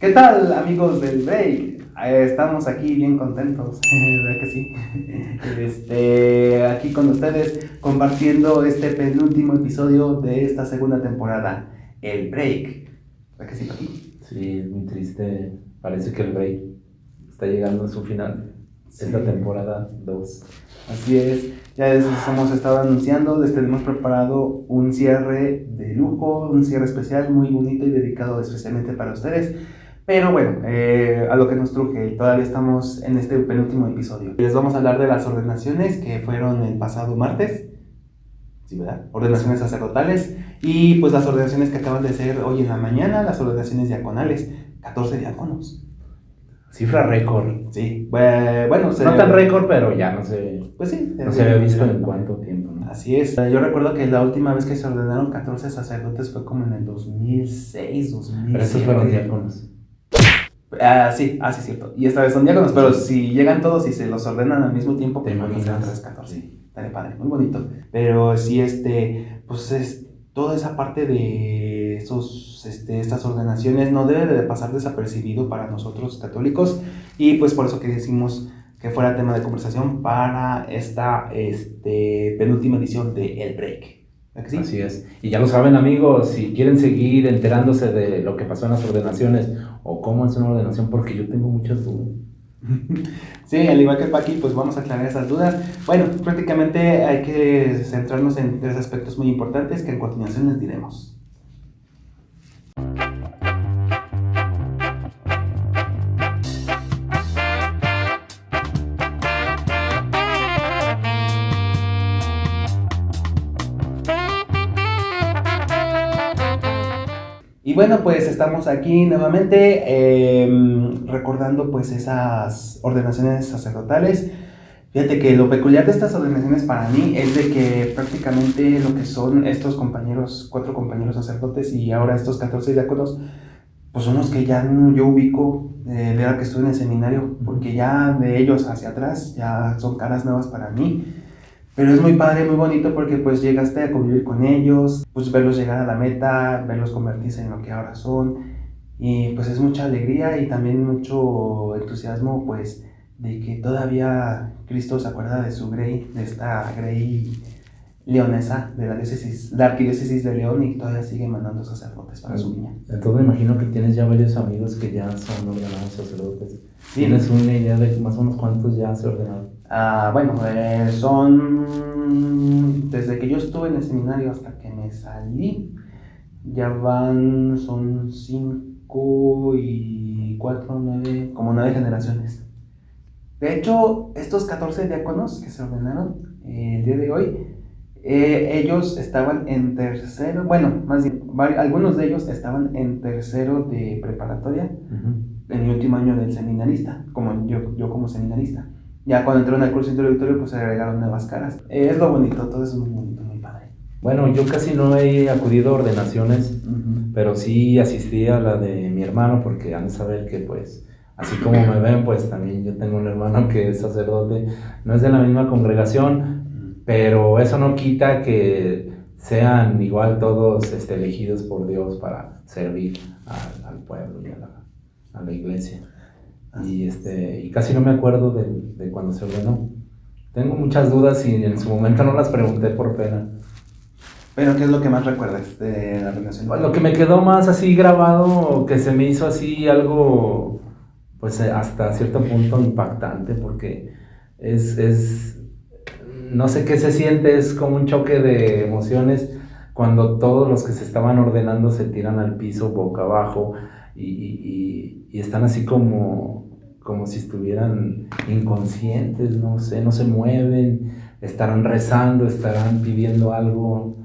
¿Qué tal amigos del break? Eh, estamos aquí bien contentos, ¿verdad que sí? Este, aquí con ustedes compartiendo este penúltimo episodio de esta segunda temporada, el break. ¿Verdad que sí, Paqui? Sí, es muy triste. Parece que el break está llegando a su final. Esta temporada 2. Así es, ya les hemos estado anunciando, les tenemos preparado un cierre de lujo, un cierre especial muy bonito y dedicado especialmente para ustedes. Pero bueno, eh, a lo que nos truje, todavía estamos en este penúltimo episodio. Les vamos a hablar de las ordenaciones que fueron el pasado martes. Sí, ¿verdad? Ordenaciones sacerdotales y pues las ordenaciones que acaban de ser hoy en la mañana, las ordenaciones diaconales, 14 diáconos. Cifra récord. Sí, bue- bueno, se- No tan récord, pero ya no sé. Pues sí, No se había visto en cuánto tiempo. ¿no? Así es. Yo recuerdo que la última vez que se ordenaron 14 sacerdotes fue como en el 2006, 2007. Pero estos fueron diáconos. Ah, sí, ah, sí, cierto. Y esta vez son diáconos, pero si llegan todos y se los ordenan al mismo tiempo, ¿Te pues imaginas? otras 14. Estaría padre, muy bonito. Pero sí, este, pues es toda esa parte de esos, este, estas ordenaciones no debe de pasar desapercibido para nosotros católicos y pues por eso que decimos que fuera tema de conversación para esta este, penúltima edición de El Break. ¿Verdad que sí? Así es. Y ya lo saben, amigos, si quieren seguir enterándose de lo que pasó en las ordenaciones o cómo es una ordenación, porque yo tengo muchas dudas. Sí, al igual que Paqui, pues vamos a aclarar esas dudas. Bueno, prácticamente hay que centrarnos en tres aspectos muy importantes que en continuación les diremos. Y bueno, pues estamos aquí nuevamente eh, recordando pues esas ordenaciones sacerdotales. Fíjate que lo peculiar de estas ordenaciones para mí es de que prácticamente lo que son estos compañeros, cuatro compañeros sacerdotes y ahora estos 14 diáconos, pues son los que ya yo ubico eh, de ahora que estoy en el seminario, porque ya de ellos hacia atrás ya son caras nuevas para mí. Pero es muy padre, muy bonito porque pues llegaste a convivir con ellos, pues verlos llegar a la meta, verlos convertirse en lo que ahora son. Y pues es mucha alegría y también mucho entusiasmo pues de que todavía Cristo se acuerda de su Grey, de esta Grey leonesa de la diócesis, la arquidiócesis de León y todavía sigue mandando sacerdotes para su niña. Entonces me imagino que tienes ya varios amigos que ya son ordenados sacerdotes. Sí. ¿Tienes una idea de más o menos cuántos ya se ordenaron? Ah, bueno, eh, son desde que yo estuve en el seminario hasta que me salí, ya van, son cinco y cuatro, nueve, como nueve generaciones. De hecho, estos 14 diáconos que se ordenaron eh, el día de hoy, eh, ellos estaban en tercero, bueno, más bien, algunos de ellos estaban en tercero de preparatoria en mi último año del seminarista, como yo, yo como seminarista. Ya cuando entraron al curso introductorio, pues se agregaron nuevas caras. Eh, es lo bonito, todo es muy bonito, muy padre. Bueno, yo casi no he acudido a ordenaciones, pero sí asistí a la de mi hermano porque han de saber que pues así como me ven pues también yo tengo un hermano que es sacerdote, no es de la misma congregación, pero eso no quita que sean igual todos este, elegidos por Dios para servir al, al pueblo y a la, a la iglesia. Y, este, y casi no me acuerdo de, de cuando se ordenó. Tengo muchas dudas y en su momento no las pregunté por pena. Pero, ¿qué es lo que más recuerdas de la relación? Lo que me quedó más así grabado, que se me hizo así algo, pues hasta cierto punto impactante, porque es, es, no sé qué se siente, es como un choque de emociones cuando todos los que se estaban ordenando se tiran al piso boca abajo y, están así como, como si estuvieran inconscientes, no sé, no se mueven, estarán rezando, estarán pidiendo algo.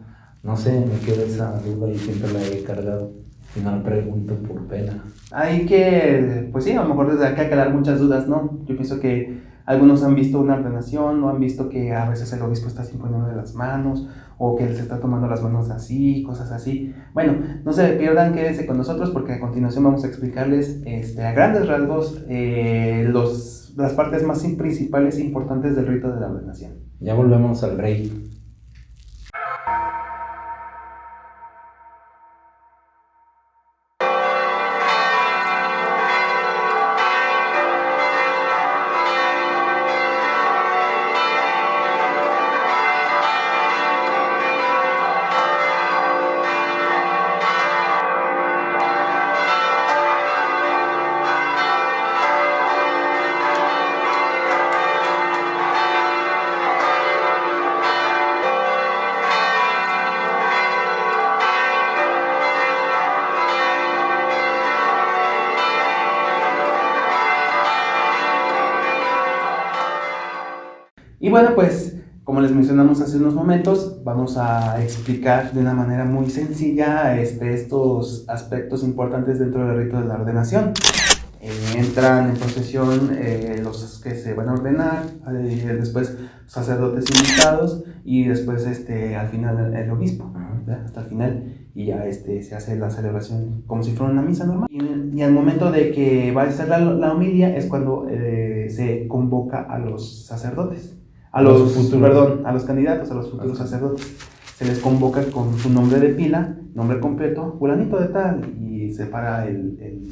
No sé, me queda esa duda y siempre la he cargado. Y no la pregunto por pena. Hay que, pues sí, a lo mejor desde acá aclarar muchas dudas, ¿no? Yo pienso que algunos han visto una ordenación, o han visto que a veces el obispo está poniendo de las manos, o que se está tomando las manos así, cosas así. Bueno, no se pierdan, quédense con nosotros porque a continuación vamos a explicarles este, a grandes rasgos eh, los, las partes más principales e importantes del rito de la ordenación. Ya volvemos al rey. Y bueno, pues como les mencionamos hace unos momentos, vamos a explicar de una manera muy sencilla este, estos aspectos importantes dentro del rito de la ordenación. Eh, entran en procesión eh, los que se van a ordenar, eh, después sacerdotes invitados y después este, al final el obispo, hasta el final y ya este, se hace la celebración como si fuera una misa normal. Y, al momento de que va a ser la, la homilia es cuando se convoca a los sacerdotes a los, futuros. perdón, a los candidatos, a los futuros sacerdotes. Se les convoca con su nombre de pila, nombre completo, fulanito de tal, y se para el, el,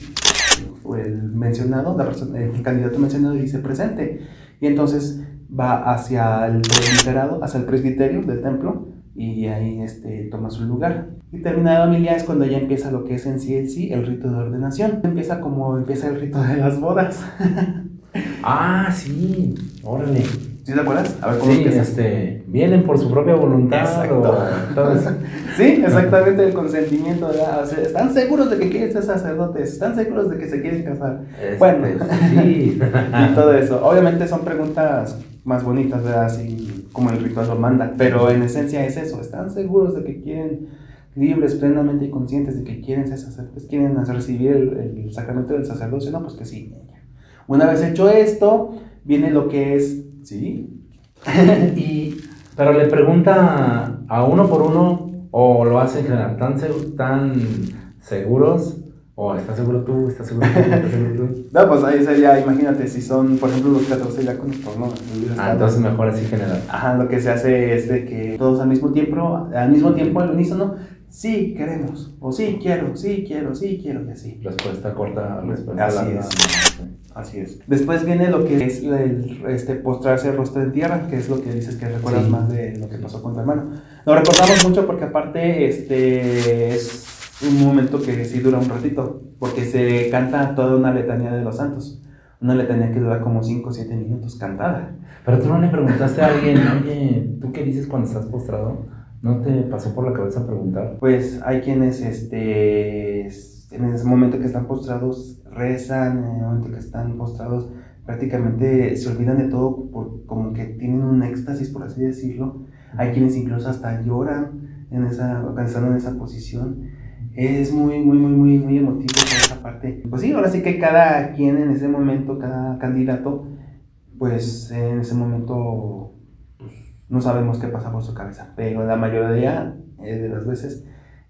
el mencionado, el candidato mencionado y dice presente. Y entonces va hacia el presbiterado, hacia el presbiterio del templo, y ahí este, toma su lugar. Y terminada la homilia es cuando ya empieza lo que es en sí en sí el rito de ordenación. Empieza como empieza el rito de las bodas. ah, sí, órale. ¿Sí te acuerdas? A ver cómo sí, este, vienen por su propia voluntad. Exacto. sí, exactamente el consentimiento. están seguros de que quieren ser sacerdotes, están seguros de que se quieren casar. Este, bueno, sí. y todo eso. Obviamente son preguntas más bonitas, ¿verdad? Así como el ritual lo manda, pero en esencia es eso. Están seguros de que quieren libres, plenamente conscientes de que quieren ser sacerdotes, quieren recibir el, el sacramento del sacerdocio, no, pues que sí. Una vez hecho esto, viene lo que es Sí. y, pero le pregunta a uno por uno o lo hace en general, ¿tan, tan seguros? ¿O estás seguro tú? ¿Estás seguro tú? ¿Estás seguro tú? no, pues ahí sería, imagínate, si son, por ejemplo, los 14 ya con no. Ah, entonces mejor así general. Ajá, lo que se hace es de que todos al mismo tiempo, al mismo tiempo, al unísono, sí queremos, o sí quiero, sí quiero, sí quiero, y así. Respuesta corta, respuesta así Es. Así es. Después viene lo que es el, este, postrarse el rostro en tierra, que es lo que dices que recuerdas más de lo que pasó con tu hermano. Lo recordamos mucho porque aparte este, es un momento que sí dura un ratito, porque se canta toda una letanía de los santos. Una letanía que dura como 5 o 7 minutos cantada. Pero tú no le preguntaste a alguien, oye, ¿tú qué dices cuando estás postrado? ¿No te pasó por la cabeza preguntar? Pues hay quienes, este, en ese momento que están postrados, rezan, en el momento que están postrados, prácticamente se olvidan de todo, por, como que tienen un éxtasis, por así decirlo. Hay quienes incluso hasta lloran en esa, estando en esa posición. Es muy, muy, muy, muy, muy emotivo esa parte. Pues sí, ahora sí que cada quien en ese momento, cada candidato, pues en ese momento no sabemos qué pasa por su cabeza, pero la mayoría de las veces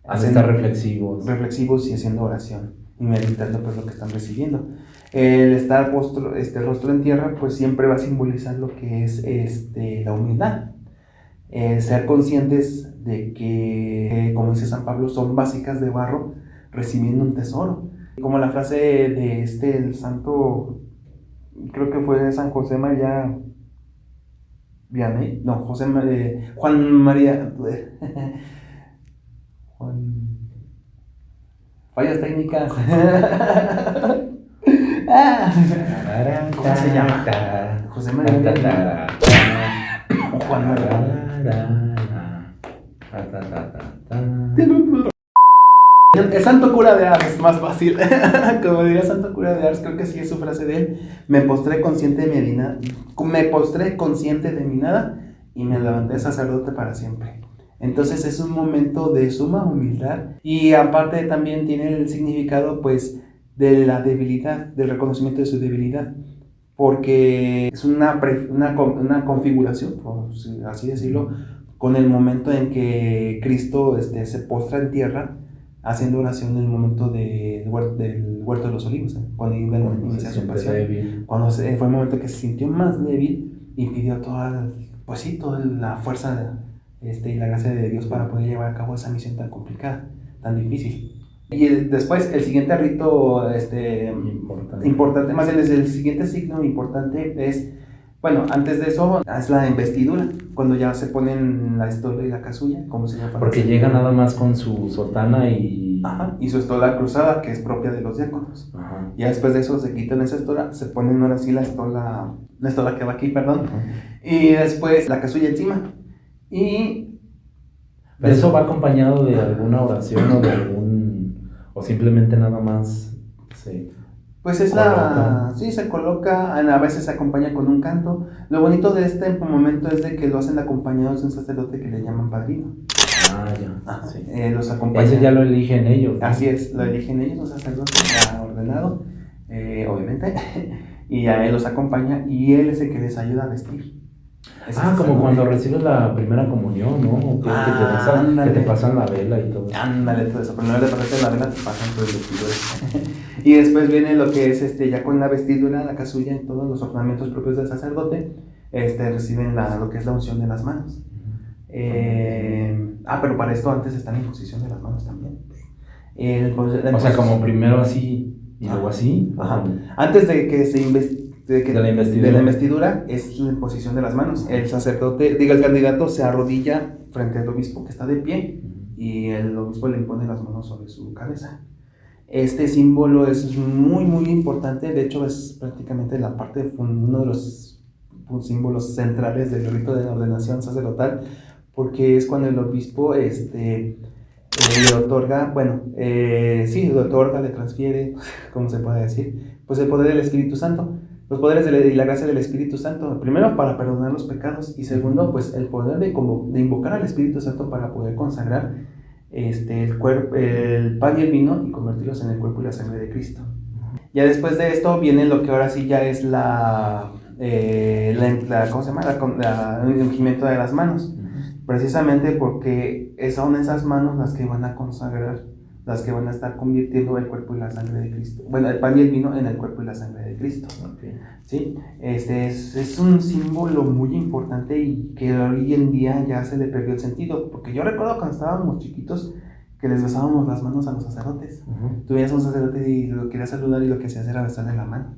hacen estar reflexivos. Reflexivos y haciendo oración y meditando pues lo que están recibiendo. El estar postro, este rostro en tierra pues siempre va a simbolizar lo que es este, la humildad. ser conscientes de que, como dice San Pablo, son básicas de barro recibiendo un tesoro. Como la frase de este, el santo, creo que fue San José María Vianney, no, José María, Juan María, Juan, fallas técnicas. ¿Cómo se llama? José María. Juan María. El santo cura de Ars, más fácil. Como diría santo cura de Ars, creo que sí es su frase de él. Me postré consciente de mi nada. Me postré consciente de mi nada y me levanté sacerdote para siempre. Entonces es un momento de suma humildad y aparte también tiene el significado pues de la debilidad, del reconocimiento de su debilidad. Porque es una, una, una configuración, por así decirlo, con el momento en que Cristo este, se postra en tierra haciendo oración en el momento del huerto, del huerto de los olivos, ¿eh? cuando iba a iniciar su pasión. Cuando fue el momento que se sintió más débil y pidió toda, pues sí, toda la fuerza este, y la gracia de Dios para poder llevar a cabo esa misión tan complicada, tan difícil. Y después, el siguiente rito este, importante. importante, más bien es el siguiente signo importante es bueno, antes de eso es la investidura, cuando ya se ponen la estola y la casulla, como se llama. Porque llega nada más con su sotana y... Ajá, y su estola cruzada, que es propia de los diáconos. Ajá. Ya después de eso se quitan esa estola, se ponen ahora sí la estola, la estola que va aquí, perdón, y después la casulla encima. Y... Eso va acompañado de alguna oración o de algún... o simplemente nada más... Sí Pues es la... Sí, se coloca, a veces se acompaña con un canto. Lo bonito de este momento es de que lo hacen acompañados de un sacerdote que le llaman padrino. Ah, ya. Ajá, sí. eh, los. Ese ya lo eligen ellos. ¿no? Así es, lo eligen ellos, los sacerdotes, ya ordenado, eh, obviamente, y a él los acompaña y él es el que les ayuda a vestir. Ah, como cuando recibes la primera comunión, ¿no? Que, que te Ah, pasan, que te pasan la vela y todo. Ándale, todo eso, pero no le pasaste la vela, te pasan todo el vestido. y después viene lo que es este, ya con la vestidura, la casulla y todos los ornamentos propios del sacerdote, este, reciben la, lo que es la unción de las manos. Eh, ah, pero para esto antes está la imposición de las manos también. El- pues, la O sea, como primero así y luego así. Ajá. Antes de que se inves- de, que- De la investidura. de la investidura es la imposición de las manos. El sacerdote, diga el candidato, se arrodilla frente al obispo que está de pie y el obispo le impone las manos sobre su cabeza. Este símbolo es muy, muy importante. De hecho, es prácticamente la parte, uno de los símbolos centrales del rito de la ordenación sacerdotal, porque es cuando el obispo este, eh, le otorga, bueno, eh, sí, le otorga, le transfiere, ¿cómo se puede decir? Pues el poder del Espíritu Santo. Los poderes de y la gracia del Espíritu Santo, primero para perdonar los pecados y segundo, pues el poder de, como, de invocar al Espíritu Santo para poder consagrar este, el, cuerpo, el pan y el vino y convertirlos en el cuerpo y la sangre de Cristo. Ya después de esto viene lo que ahora sí ya es la, eh, la, la- ¿cómo se llama? La- el ungimiento de las manos. Precisamente porque son esas manos las que van a consagrar, las que van a estar convirtiendo el cuerpo y la sangre de Cristo. Bueno, el pan y el vino en el cuerpo y la sangre de Cristo. Ok. ¿sí? Este es, es un símbolo muy importante y que hoy en día ya se le perdió el sentido. Porque yo recuerdo cuando estábamos chiquitos que les besábamos las manos a los sacerdotes. Ujú. Tú veías a un sacerdote y lo querías saludar y lo que hacías era besarle la mano.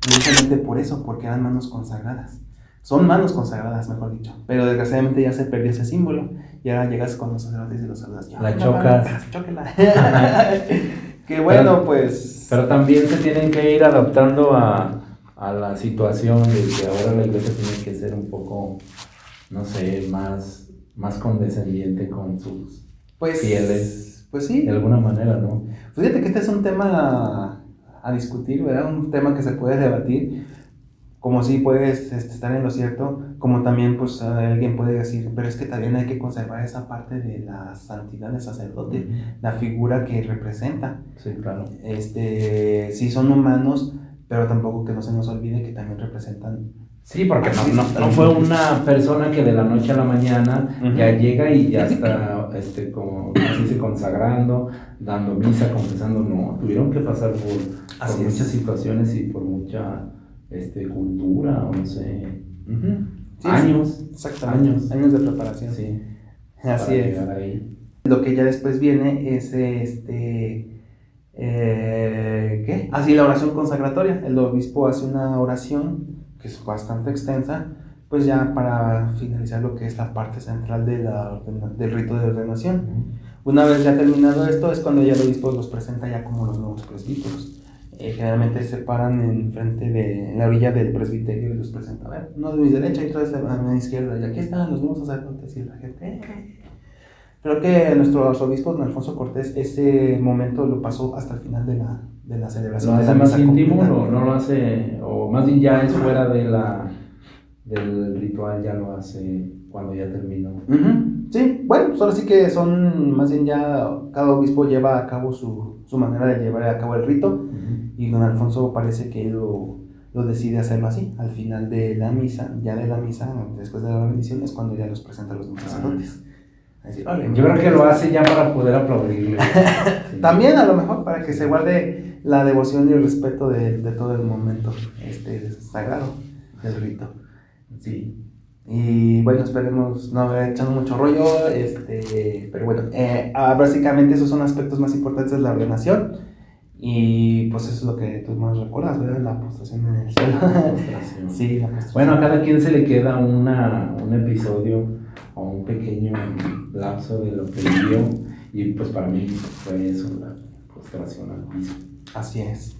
Precisamente por eso, porque eran manos consagradas. Son manos consagradas, mejor dicho. Pero desgraciadamente ya se perdió ese símbolo. Y ahora llegas con los sacerdotes y los saludas. La chocas. chóquela. que bueno, Pero- pues. Pero también se tienen que ir adaptando a, a la situación de que ahora la iglesia tiene que ser un poco, no sé, más, más condescendiente con sus, pues, fieles. Pues sí. de alguna manera, ¿no? Fíjate que este es un tema a, a discutir, ¿verdad? Un tema que se puede debatir. Como si puedes este, estar en lo cierto, como también pues alguien puede decir, pero es que también hay que conservar esa parte de la santidad del sacerdote, la figura que representa. Sí, claro. Este, sí son humanos, pero tampoco que no se nos olvide que también representan. Sí, porque no, no, no fue una persona que de la noche a la mañana Ujú. ya llega y ya está, este, como, ¿cómo se consagrando, dando misa, confesando, no, tuvieron que pasar por, por Así muchas es. situaciones y por mucha este, cultura, no sé, Ujú. Sí, años, Exactamente. Años. Años de preparación. sí, Así es. ahí. Lo que ya después viene es este. eh, ¿Qué? Así la oración consagratoria. El obispo hace una oración que es bastante extensa, pues ya para finalizar lo que es la parte central de la ordena- del rito de ordenación. Una vez ya terminado esto, es cuando ya el obispo los presenta ya como los nuevos presbíteros. Eh, generalmente se paran en frente de en la orilla del presbiterio y los presenta. A ver, uno de mi derecha y otro de mi izquierda. Y aquí están los nuevos sacerdotes y la gente. "Eh". Creo que nuestro arzobispo don Alfonso Cortés ese momento lo pasó hasta el final de la, de la celebración. ¿Lo de hace la más íntimo o no lo hace, o más bien ya es fuera de la, del ritual, ya lo hace cuando ya terminó? Ujú, Sí, bueno, solo sí que son, más bien ya cada obispo lleva a cabo su, su manera de llevar a cabo el rito y don Alfonso parece que lo, lo decide hacerlo así. Al final de la misa, ya de la misa, después de la bendición, es cuando ya los presenta a los sacerdotes. A decir, "Órale, Yo creo que lo hace ya para poder aplaudirle. Sí. También a lo mejor para que se guarde la devoción y el respeto de, de todo el momento este, sagrado del rito. Sí. Y bueno, esperemos no haber echado mucho rollo, este, pero bueno, eh, ah, básicamente esos son aspectos más importantes de la ordenación y pues eso es lo que tú más recuerdas, ¿verdad? La postración en el suelo. Sí, la postración. Bueno, a cada quien se le queda una, un episodio o un pequeño lapso de lo que vivió y pues para mí fue eso, la postración al piso. Así es.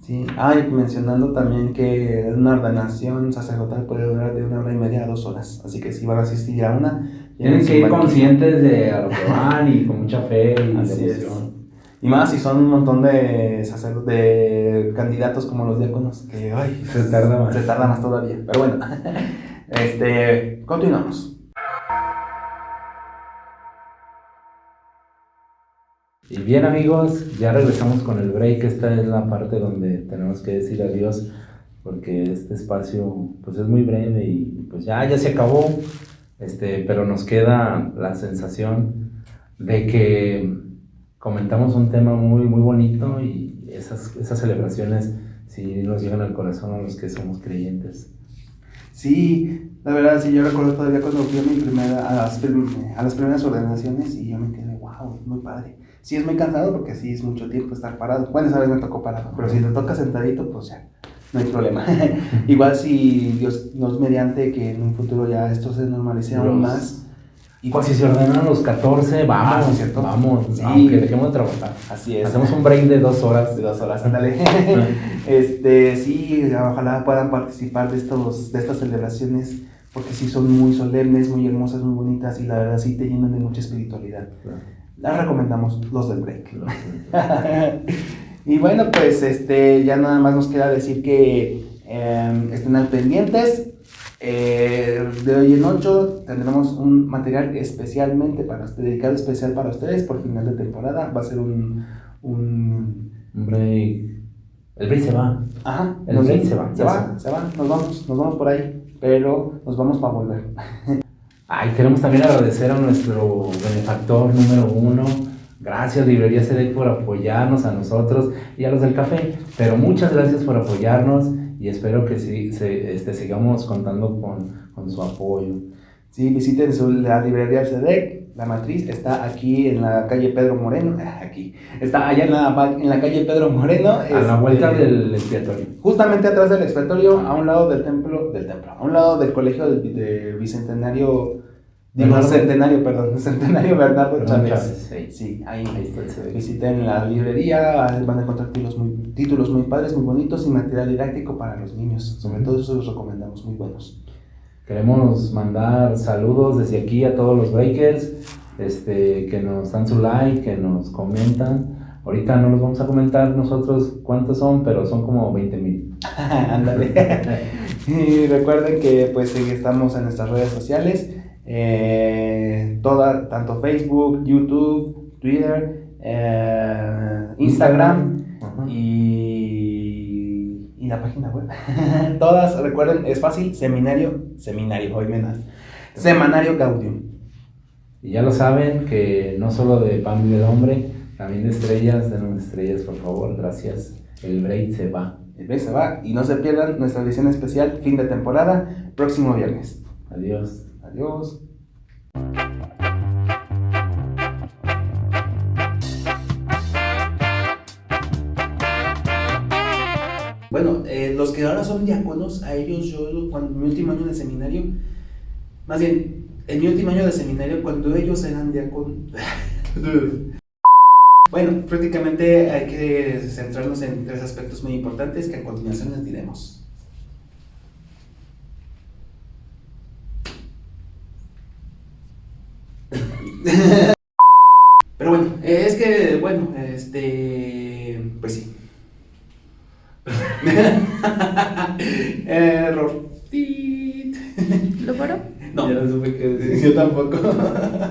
Sí. Ah, y mencionando también que una ordenación sacerdotal puede durar de una hora y media a dos horas. Así que si van a asistir a una, Tienen que ir conscientes de a lo que van y con mucha fe y Así es. devoción. Y más si son un montón de, de candidatos como los diáconos, que ay, se tarda más. Se tarda más todavía. Pero bueno, este, continuamos. Y bien amigos, ya regresamos con el break. Esta es la parte donde tenemos que decir adiós porque este espacio pues es muy breve y pues ya, ya se acabó. Este, pero nos queda la sensación de que comentamos un tema muy, muy bonito y esas, esas celebraciones sí nos llegan al corazón a los que somos creyentes. Sí, la verdad, sí, yo recuerdo todavía cuando fui a, mi primera, a, las, a las primeras ordenaciones y yo me quedé, wow, muy padre. Sí, es muy cansado porque sí es mucho tiempo estar parado. Bueno, esa vez me tocó parado, pero si te toca sentadito, pues ya, no hay problema. Igual si Dios nos mediante que en un futuro ya esto se normalice aún más, y pues si se ordenan los 14, vamos, ah, ¿cierto? vamos, sí. aunque dejemos de trabajar. Así es. Hacemos un break de dos horas. De dos horas, ándale. este, sí, ojalá puedan participar de, estos, de estas celebraciones, porque sí son muy solemnes, muy hermosas, muy bonitas, y la verdad sí te llenan de mucha espiritualidad. Las recomendamos, los del break. y bueno, pues este, ya nada más nos queda decir que em, estén al pendientes eh, de hoy en ocho tendremos un material especialmente para dedicado especial para ustedes por final de temporada. Va a ser un, un... break. El break se va. Ajá. El break se va. Se va, se va. Nos vamos, nos vamos por ahí. Pero nos vamos para volver. Ay, queremos también agradecer a nuestro benefactor número uno. Gracias, Librería CD por apoyarnos a nosotros y a los del café. Pero muchas gracias por apoyarnos y espero que sí, se, este, sigamos contando con, con, su apoyo. Sí, visiten su, la librería SEDEC, la matriz está aquí en la calle Pedro Moreno, aquí, está allá en la, en la calle Pedro Moreno. A la vuelta este, del expiatorio. Justamente atrás del expiatorio, a un lado del templo, del templo, a un lado del colegio del Bicentenario Digo, centenario, perdón, centenario Bernardo Chávez. sí. ahí, visiten la librería, van a encontrar títulos muy, títulos muy padres, muy bonitos y material didáctico para los niños. Sobre todo eso los recomendamos, muy buenos. Queremos mandar saludos desde aquí a todos los breakers, este, que nos dan su like, que nos comentan. Ahorita no los vamos a comentar nosotros cuántos son, pero son como 20 mil. Ándale. y recuerden que pues estamos en nuestras redes sociales eh, toda, tanto Facebook, YouTube, Twitter, eh, Instagram y, la página web. Todas, recuerden, es fácil, seminario, seminario, hoy menos, semanario Gaudium. Y ya lo saben que no solo de pan y del hombre, también de estrellas, denos estrellas por favor, gracias. El break se va. El break se va y no se pierdan nuestra edición especial fin de temporada, próximo viernes. Adiós. Adiós. Que ahora son diáconos, a ellos yo, cuando mi último año de seminario, más bien, en mi último año de seminario, cuando ellos eran diáconos, bueno, prácticamente hay que centrarnos en tres aspectos muy importantes que a continuación les diremos. Pero bueno, es que, bueno, este, pues sí. Error. ¿Lo paró? No, yo no supe que Yo tampoco.